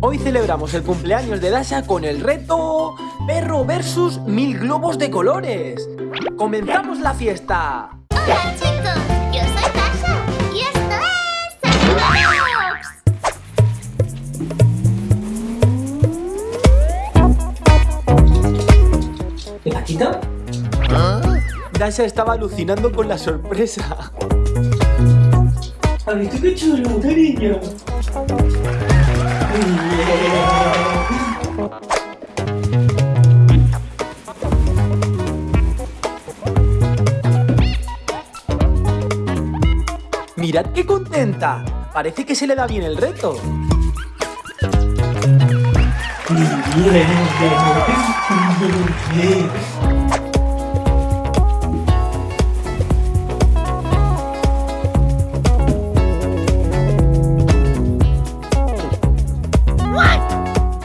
Hoy celebramos el cumpleaños de Dasha con el reto Perro versus mil globos de colores. ¡Comenzamos la fiesta! Hola chicos, yo soy Dasha y esto es Sandbox. ¿De Paquito? Dasha estaba alucinando con la sorpresa. ¿Has visto qué chulo, cariño? Mirad qué contenta. Parece que se le da bien el reto.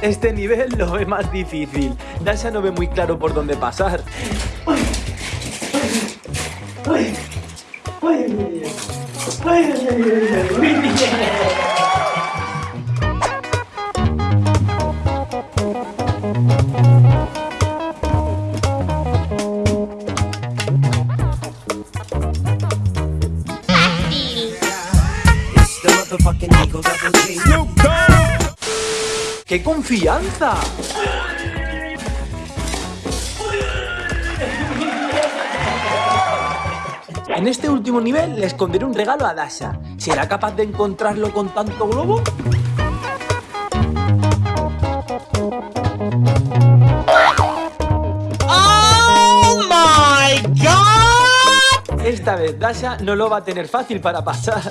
Este nivel lo ve más difícil. Dasha no ve muy claro por dónde pasar. ¡Qué confianza! En este último nivel le esconderé un regalo a Dasha. ¿Será capaz de encontrarlo con tanto globo? ¡Oh, my God! Esta vez Dasha no lo va a tener fácil para pasar.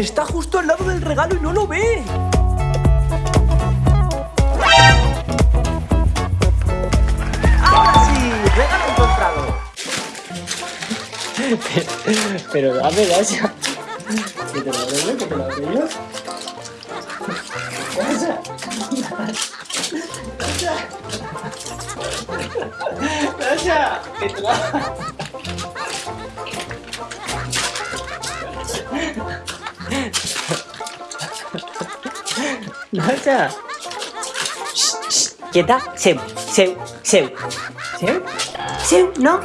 Está justo al lado del regalo y no lo ve. ¡Ahora sí! ¡Regalo encontrado! Pero dame, Dasha. Que te lo yo, que te lo. Dasha. Dasha. Que te lo... Dasha. Shh, shh. Quieta. Seu, seu, seu. Seu. Seu, no.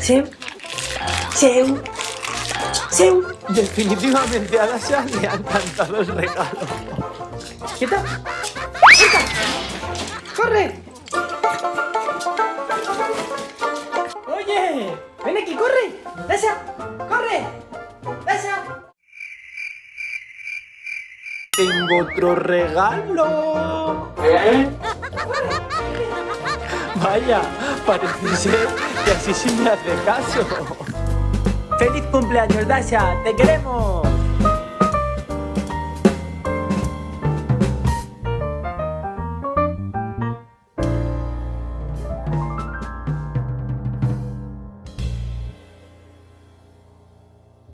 Seu. Seu. Seu. Definitivamente a Dasha le han encantado el regalo. ¡Quieta! ¡Quieta! ¡Corre! Tengo otro regalo. Vaya, parece ser que así sí me hace caso. ¡Feliz cumpleaños, Dasha! ¡Te queremos!